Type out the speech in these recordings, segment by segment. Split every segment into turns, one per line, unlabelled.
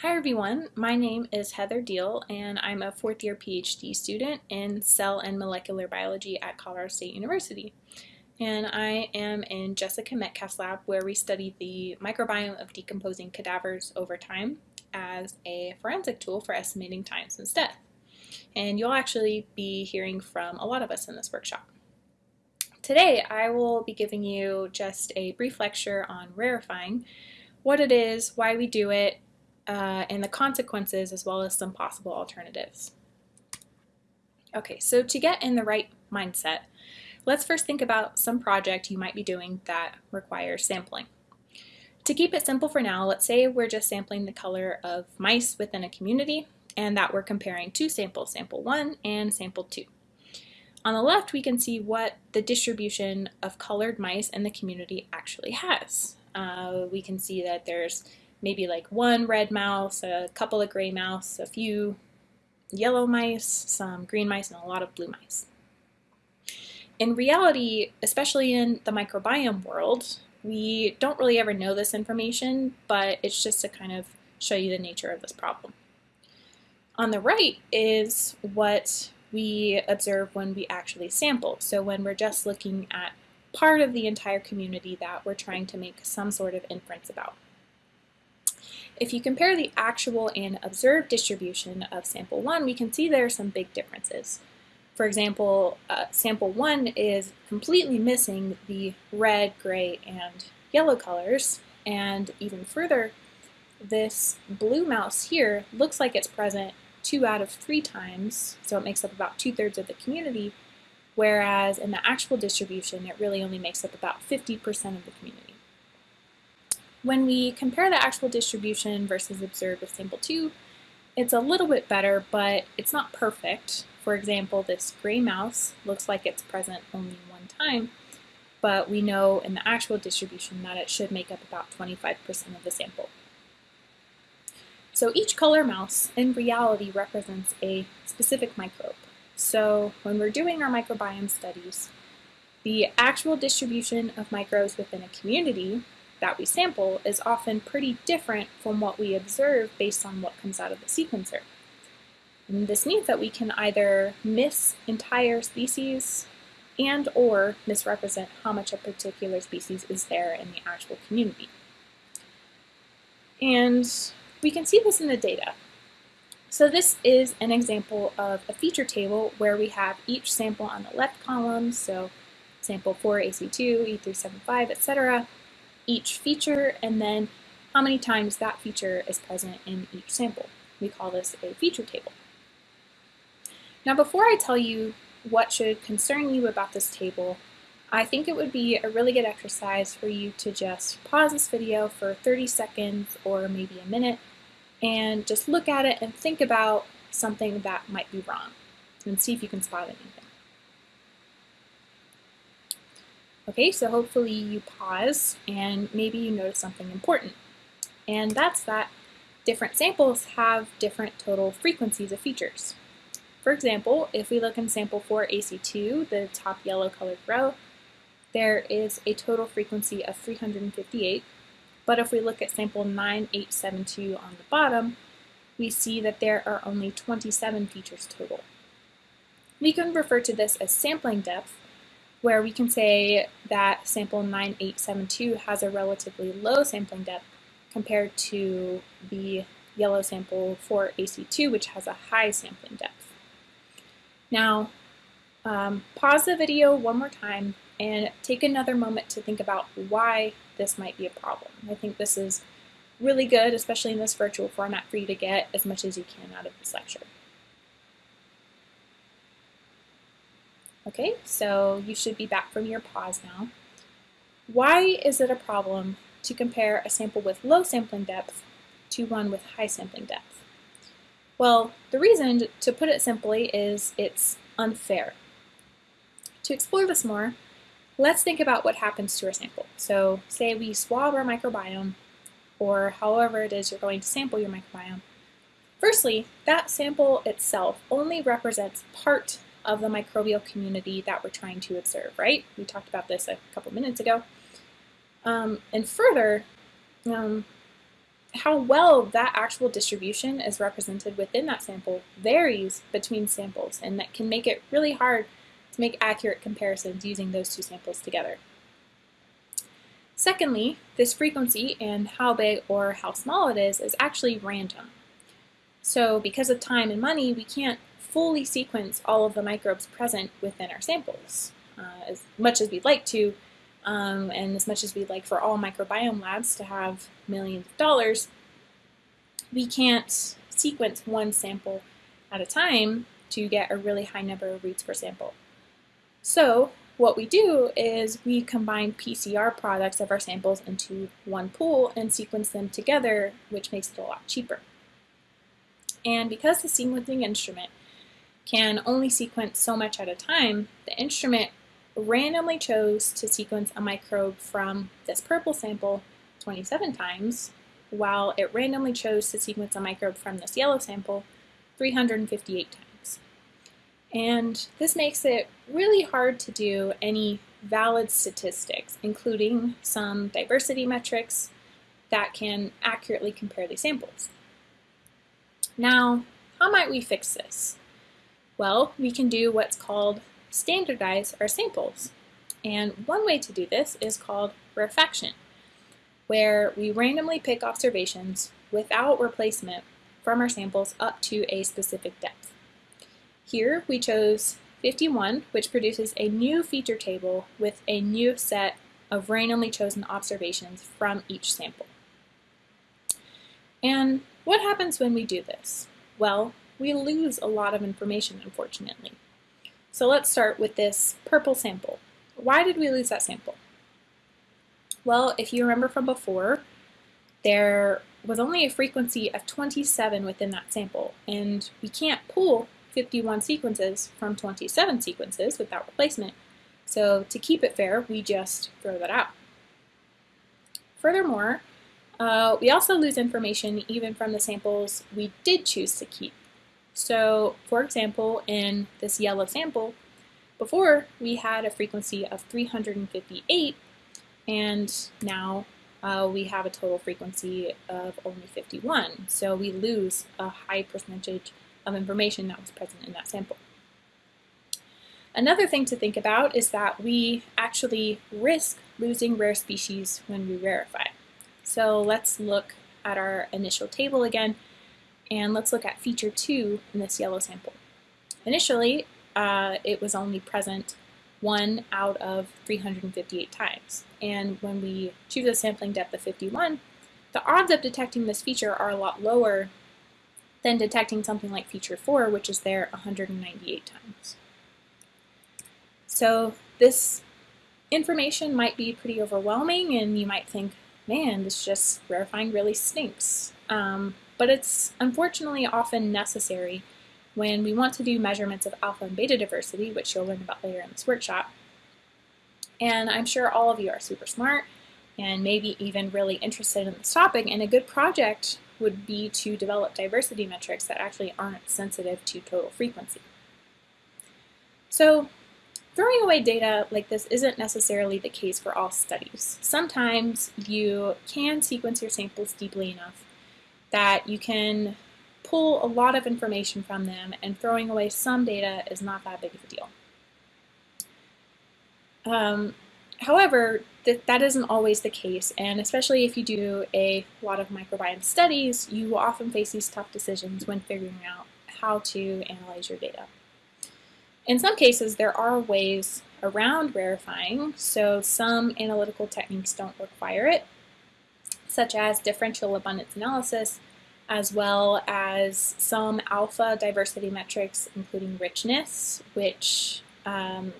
Hi everyone, my name is Heather Deel and I'm a fourth year PhD student in cell and molecular biology at Colorado State University. And I am in Jessica Metcalf's lab where we study the microbiome of decomposing cadavers over time as a forensic tool for estimating time since death. And you'll actually be hearing from a lot of us in this workshop. Today I will be giving you just a brief lecture on rarefying, what it is, why we do it, uh, and the consequences as well as some possible alternatives. Okay, so to get in the right mindset, let's first think about some project you might be doing that requires sampling. To keep it simple for now, let's say we're just sampling the color of mice within a community and that we're comparing two samples, sample 1 and sample 2. On the left, we can see what the distribution of colored mice in the community actually has. Uh, we can see that there's maybe like one red mouse, a couple of gray mouse, a few yellow mice, some green mice, and a lot of blue mice. In reality, especially in the microbiome world, we don't really ever know this information, but it's just to kind of show you the nature of this problem. On the right is what we observe when we actually sample. So when we're just looking at part of the entire community that we're trying to make some sort of inference about. If you compare the actual and observed distribution of sample 1, we can see there are some big differences. For example, uh, sample 1 is completely missing the red, gray, and yellow colors, and even further, this blue mouse here looks like it's present two out of three times, so it makes up about two-thirds of the community, whereas in the actual distribution, it really only makes up about 50% of the community. When we compare the actual distribution versus observed with sample 2, it's a little bit better, but it's not perfect. For example, this gray mouse looks like it's present only one time, but we know in the actual distribution that it should make up about 25% of the sample. So each color mouse in reality represents a specific microbe. So when we're doing our microbiome studies, the actual distribution of microbes within a community that we sample is often pretty different from what we observe based on what comes out of the sequencer. And this means that we can either miss entire species and or misrepresent how much a particular species is there in the actual community. And we can see this in the data. So this is an example of a feature table where we have each sample on the left column, so sample 4, AC2, E375, etc., each feature and then how many times that feature is present in each sample. We call this a feature table. Now before I tell you what should concern you about this table, I think it would be a really good exercise for you to just pause this video for 30 seconds or maybe a minute and just look at it and think about something that might be wrong and see if you can spot anything. Okay, so hopefully you pause and maybe you notice something important. And that's that different samples have different total frequencies of features. For example, if we look in sample 4 AC2, the top yellow colored row, there is a total frequency of 358. But if we look at sample 9872 on the bottom, we see that there are only 27 features total. We can refer to this as sampling depth where we can say that sample 9872 has a relatively low sampling depth compared to the yellow sample for AC2, which has a high sampling depth. Now, um, pause the video one more time and take another moment to think about why this might be a problem. I think this is really good, especially in this virtual format, for you to get as much as you can out of this lecture. Okay, so you should be back from your pause now. Why is it a problem to compare a sample with low sampling depth to one with high sampling depth? Well, the reason, to put it simply, is it's unfair. To explore this more, let's think about what happens to our sample. So say we swab our microbiome, or however it is you're going to sample your microbiome. Firstly, that sample itself only represents part of the microbial community that we're trying to observe, right? We talked about this a couple minutes ago. Um, and further, um, how well that actual distribution is represented within that sample varies between samples and that can make it really hard to make accurate comparisons using those two samples together. Secondly, this frequency and how big or how small it is is actually random. So because of time and money, we can't fully sequence all of the microbes present within our samples. Uh, as much as we'd like to, um, and as much as we'd like for all microbiome labs to have millions of dollars, we can't sequence one sample at a time to get a really high number of reads per sample. So what we do is we combine PCR products of our samples into one pool and sequence them together, which makes it a lot cheaper. And because the sequencing instrument can only sequence so much at a time, the instrument randomly chose to sequence a microbe from this purple sample 27 times, while it randomly chose to sequence a microbe from this yellow sample 358 times. And this makes it really hard to do any valid statistics, including some diversity metrics that can accurately compare these samples. Now, how might we fix this? Well, we can do what's called standardize our samples. And one way to do this is called rarefaction, where we randomly pick observations without replacement from our samples up to a specific depth. Here we chose 51, which produces a new feature table with a new set of randomly chosen observations from each sample. And what happens when we do this? Well, we lose a lot of information, unfortunately. So let's start with this purple sample. Why did we lose that sample? Well, if you remember from before, there was only a frequency of 27 within that sample, and we can't pull 51 sequences from 27 sequences without replacement. So to keep it fair, we just throw that out. Furthermore, uh, we also lose information even from the samples we did choose to keep. So for example, in this yellow sample, before we had a frequency of 358 and now uh, we have a total frequency of only 51. So we lose a high percentage of information that was present in that sample. Another thing to think about is that we actually risk losing rare species when we rarefy. So let's look at our initial table again, and let's look at feature 2 in this yellow sample. Initially, uh, it was only present 1 out of 358 times. And when we choose a sampling depth of 51, the odds of detecting this feature are a lot lower than detecting something like feature 4, which is there 198 times. So this information might be pretty overwhelming and you might think, man, this just rarefying really stinks. Um, but it's unfortunately often necessary when we want to do measurements of alpha and beta diversity, which you'll learn about later in this workshop. And I'm sure all of you are super smart and maybe even really interested in this topic, and a good project would be to develop diversity metrics that actually aren't sensitive to total frequency. So throwing away data like this isn't necessarily the case for all studies. Sometimes you can sequence your samples deeply enough that you can pull a lot of information from them and throwing away some data is not that big of a deal. Um, however, th that isn't always the case, and especially if you do a lot of microbiome studies, you will often face these tough decisions when figuring out how to analyze your data. In some cases, there are ways around rarefying, so some analytical techniques don't require it, such as differential abundance analysis, as well as some alpha diversity metrics, including richness, which um,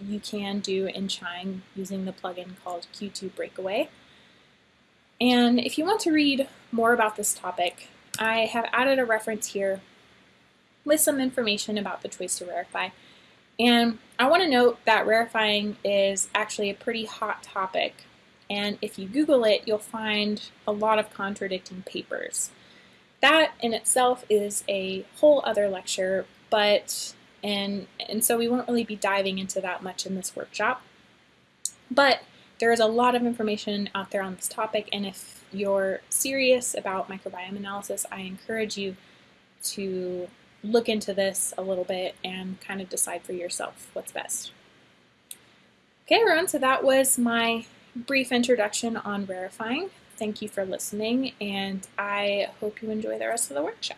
you can do in QIIME using the plugin called Q2 Breakaway. And if you want to read more about this topic, I have added a reference here with some information about the choice to rarefy. And I want to note that rarefying is actually a pretty hot topic and if you Google it, you'll find a lot of contradicting papers. That in itself is a whole other lecture, but and and so we won't really be diving into that much in this workshop. But there is a lot of information out there on this topic, and if you're serious about microbiome analysis, I encourage you to look into this a little bit and kind of decide for yourself what's best. Okay, everyone, so that was my brief introduction on rarefying. Thank you for listening, and I hope you enjoy the rest of the workshop.